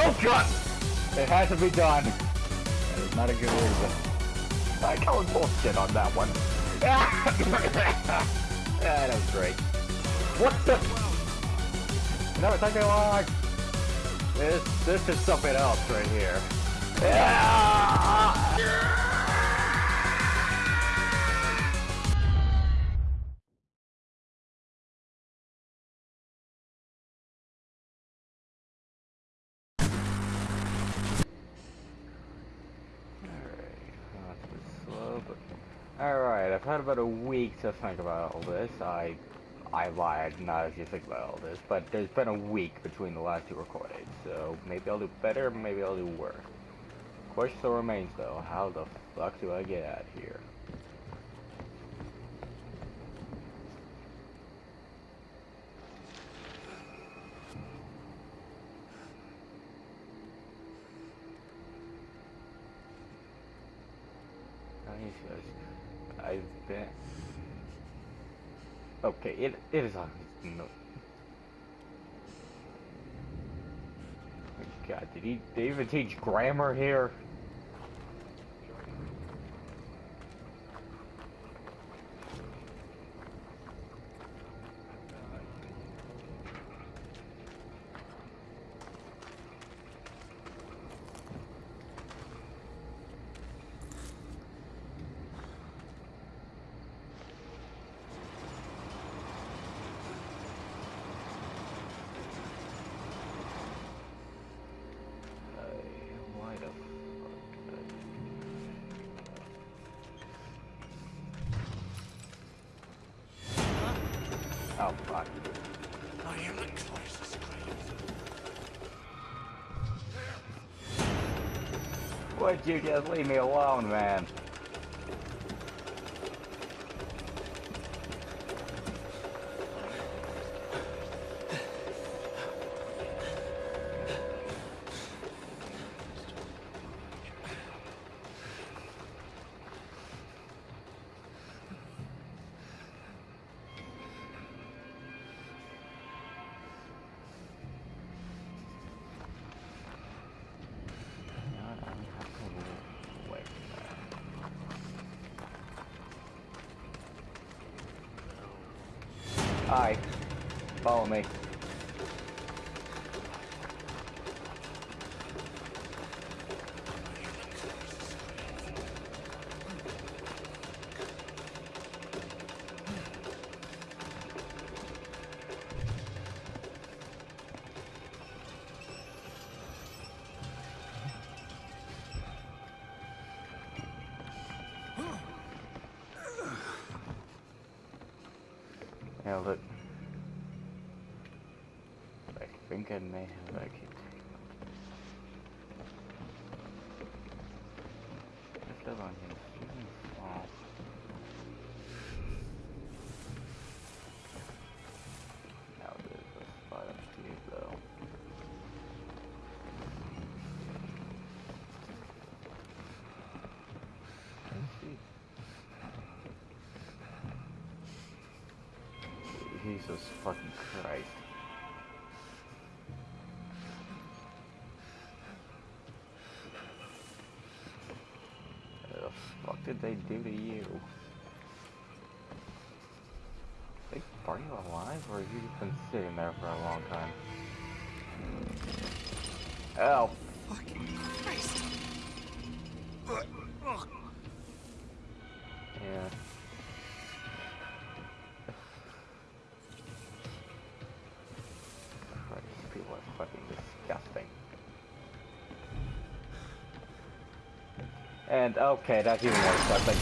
Oh god! It has to be done. That is not a good reason. I call bullshit on that one. yeah, that was great. What the? No, it's taking long. This, this is something else right here. About a week to think about all this. I I lied, not you think about all this, but there's been a week between the last two recordings, so maybe I'll do better, maybe I'll do worse. Question still remains though, how the fuck do I get out of here? Okay, it it is on. No. God, did he, did he even teach grammar here? Oh, fuck. I am the closest Would you just leave me alone, man? Hi. Follow me. Think I may have that key. What's that on here? Jesus fucking Christ. Did they do to you? They, are you alive or have you just been sitting there for a long time? Oh. Fucking okay, that's even more disgusting.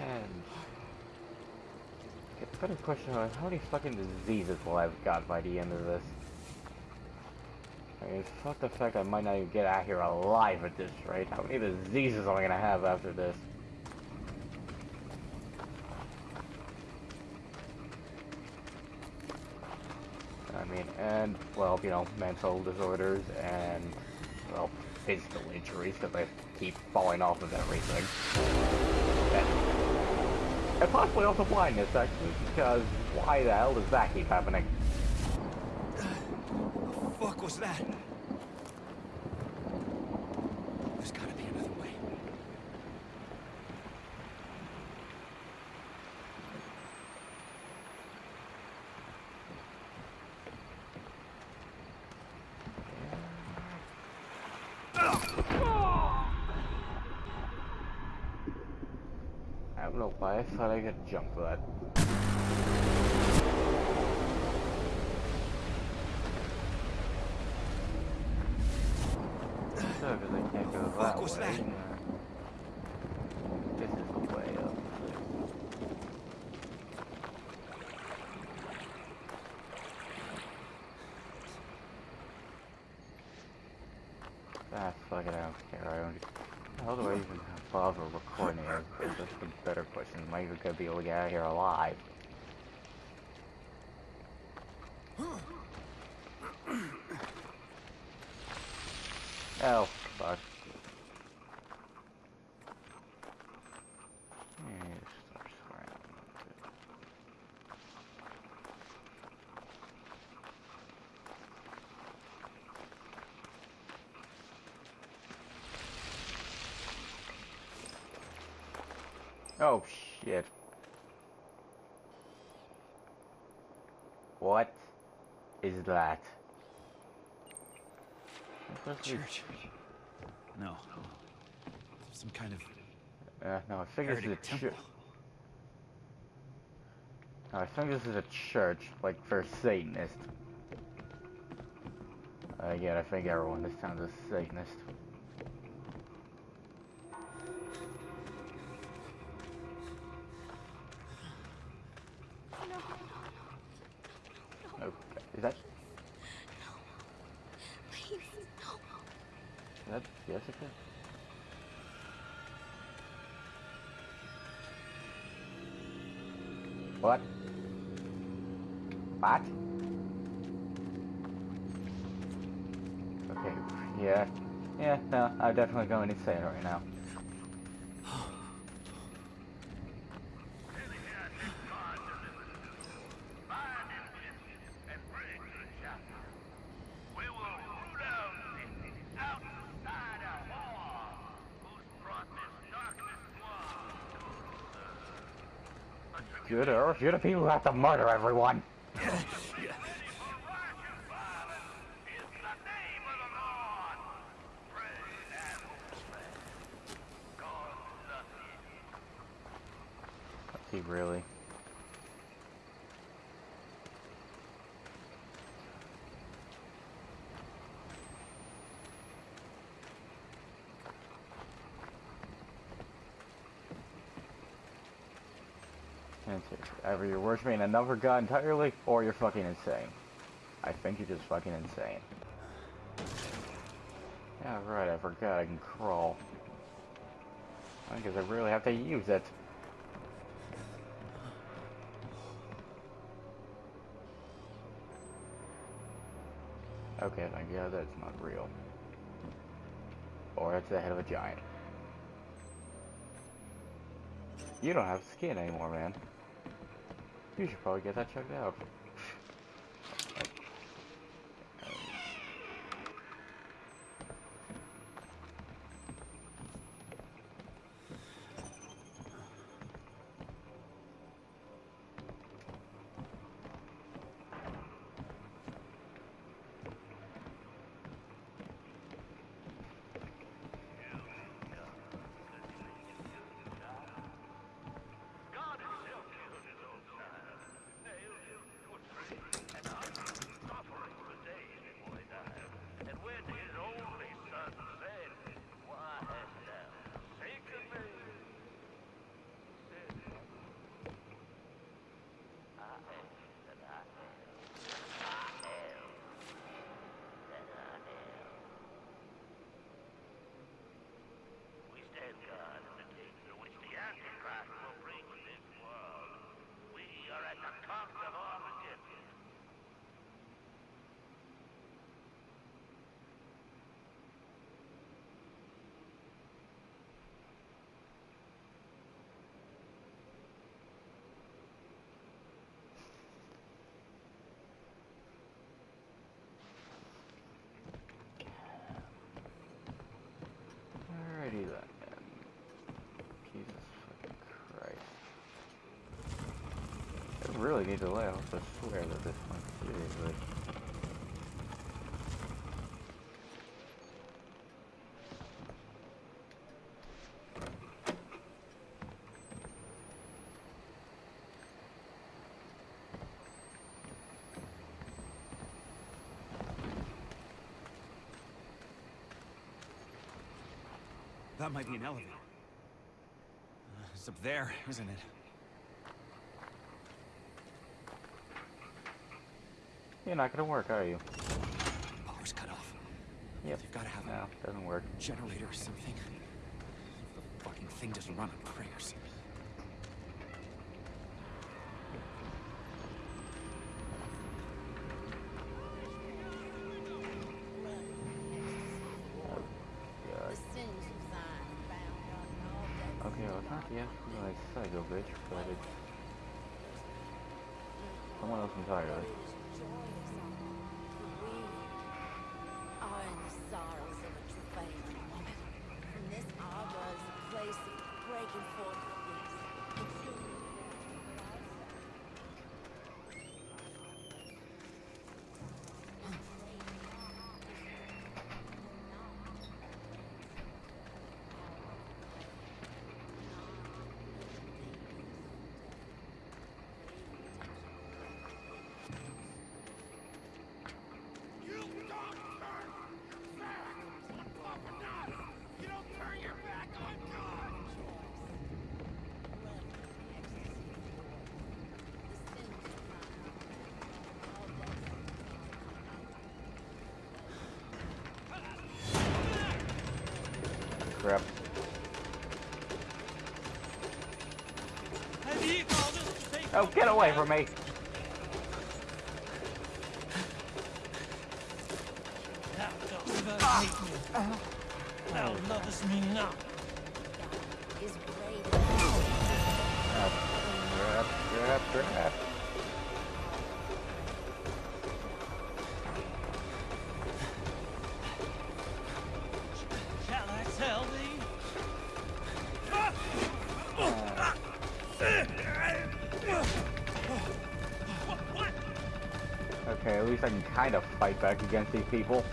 And better question how many fucking diseases will I've got by the end of this? I mean, fuck the fact I might not even get out here alive at this rate. How many diseases am I gonna have after this? I mean, and, well, you know, mental disorders and, well, physical injuries, because I keep falling off of everything. And, and possibly also blindness, actually, because why the hell does that keep happening? What The fuck was that? There's gotta be another way. I don't know why I thought I could jump for that. So, because I can't go that way. that? uh, This is the way up. Ah, fuck it, I don't care. I don't. How do I even bother recording it? That's the better question. Am I even gonna be able to get out of here alive? Oh, fuck. Yeah, start swearing. Oh shit. What is that? It's supposed to be- Church. No. Some kind of Uh, no, I think this is a church. temple. No, I think this is a church, like for Satanists. Uh, yeah, I think everyone in this town is a Satanist. Yeah. Yeah, no, I'm definitely going insane right now. Earth, you're the people who have to murder everyone. Is he really? Answer. Either you're worshiping another god entirely, or you're fucking insane. I think you're just fucking insane. Yeah, right, I forgot I can crawl. I guess I really have to use it. Okay, thank God that's not real. Or it's the head of a giant. You don't have skin anymore, man. You should probably get that checked out. Really need to laugh. I swear that this one seriously. That might be an elevator. Uh, it's up there, isn't it? You're not gonna work, are you? Power's cut off. Yep. You've got to have No, doesn't work. generator or something. The fucking thing doesn't run on prayers. God. The sins of thine bound on all days. Okay, well, it's not the FBI psycho bitch, but it's someone else entirely. Oh, get away from me! Thou dost me. Thou least I can kind of fight back against these people.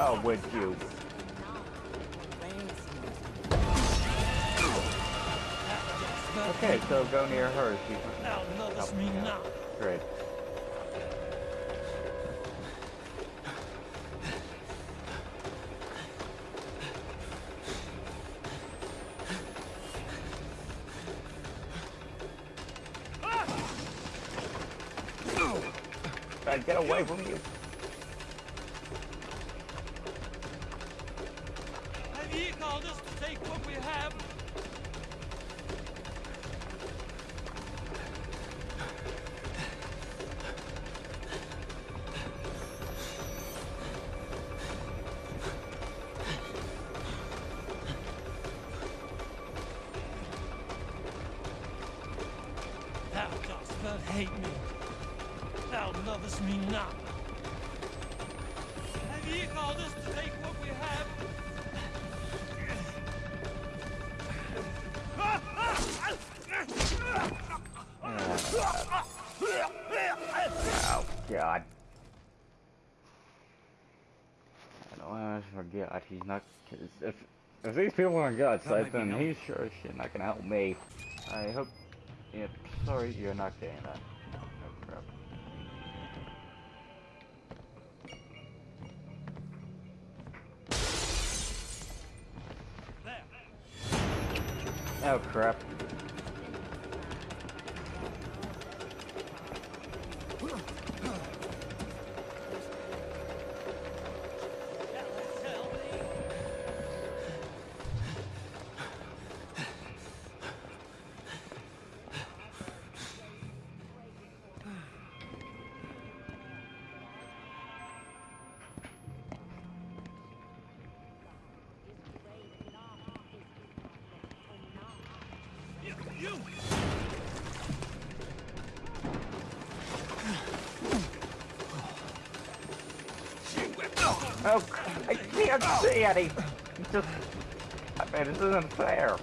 Oh, would you? Okay, so go near her. She Thou lovest me not. Great. Get away from you. Thou lovest me not. Have ye called us to take what we have? Oh, God. I don't want to forget. He's not. If, if these people are God's That side, then no- he's sure as shit not gonna help me. I hope. Yeah, sorry, you're not getting that. Oh, crap. Oh, I can't see any. Just, I mean, this isn't fair.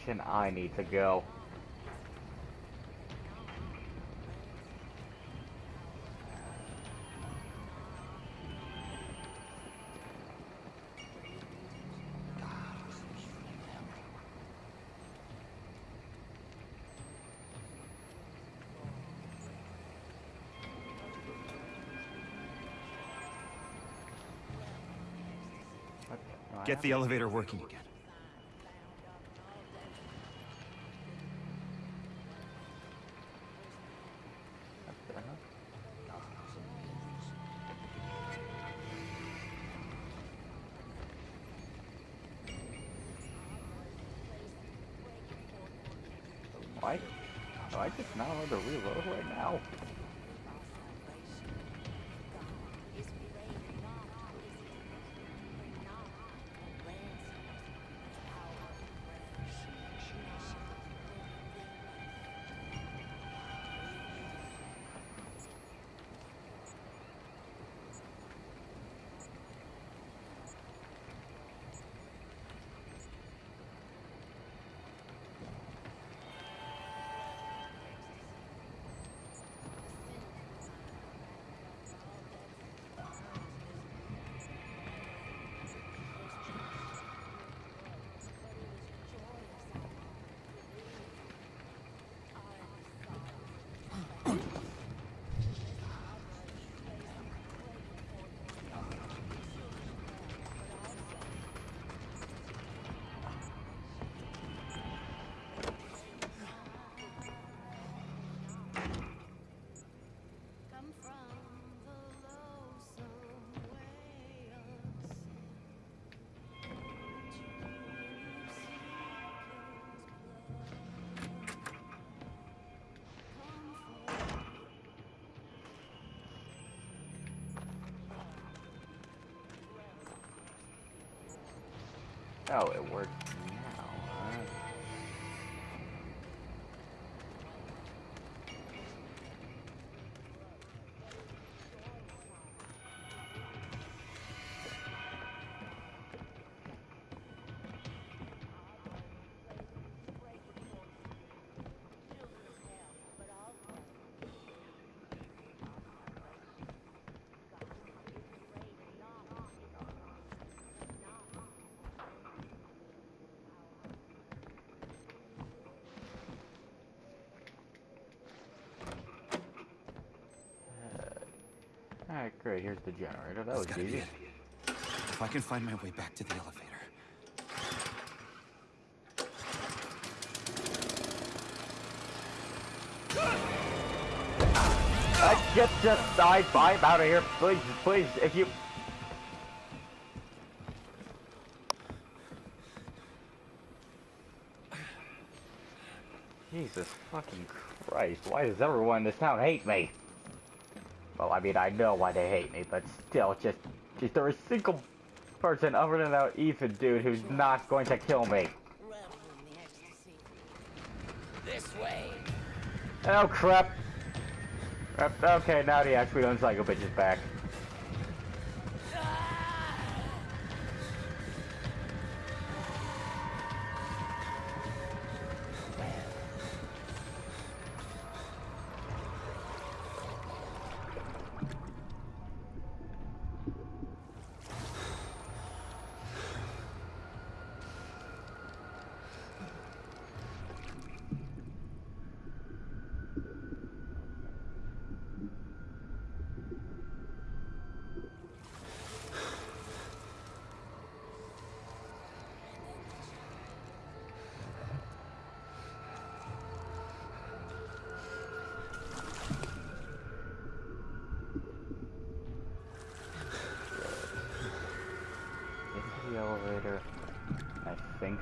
Direction I need to go. Get the elevator working again. Why? Do I just not allowed to reload right now? Oh, it works Alright, uh, great. Here's the generator. That That's was easy. If I can find my way back to the elevator. I just, just died. I'm out of here. Please, please, if you... Jesus fucking Christ. Why does everyone in this town hate me? Well, I mean, I know why they hate me, but still, just... Is there a single person other than that Ethan dude who's not going to kill me? This way. Oh, crap. Crap. Okay, now the actually Psycho bitch is back.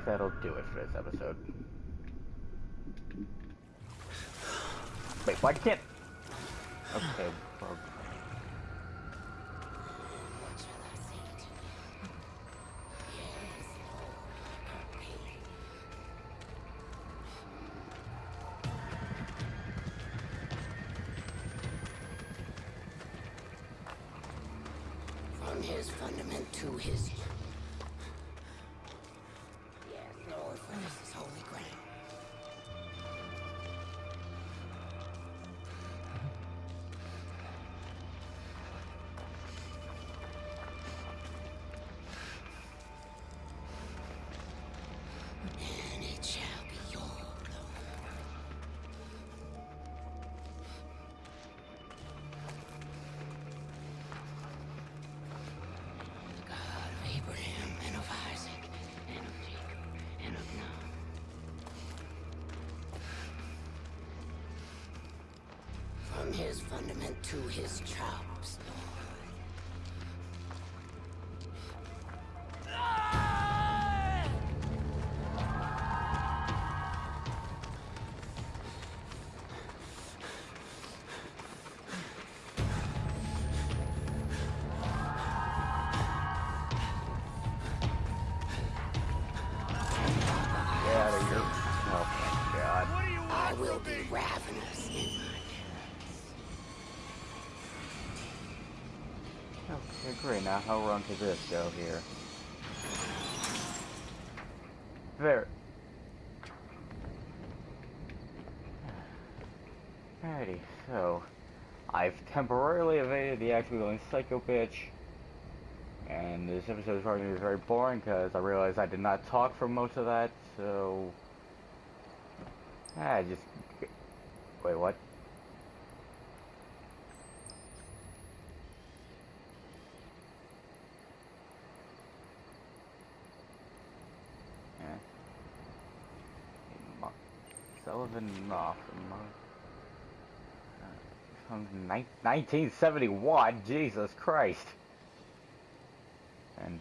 That'll do it for this episode. Wait, why can't... Okay, well, From his fundament to his chops, Lord. get out of here. Oh my god. I will be ravenous in my Okay, great. Now how wrong could this go here? There. Alrighty, so I've temporarily evaded the going psycho bitch. And this episode is probably gonna be very boring because I realized I did not talk for most of that, so I just wait what? Yeah. Mo- Sullivan Knoth. Mo- uh, From nine- 1971, Jesus Christ. And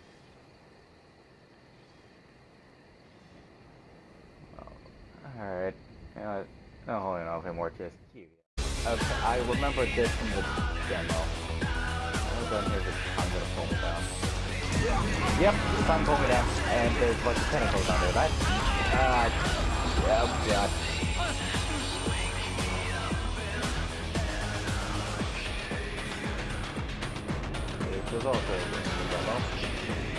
oh, alright. You know? No, hold on, okay, more just. Okay, I remember this from the demo. I'll go here, I'm gonna pull me down. Yep, the sun pulled me down, and there's a bunch of tentacles under that. Uh, 죄송합니다.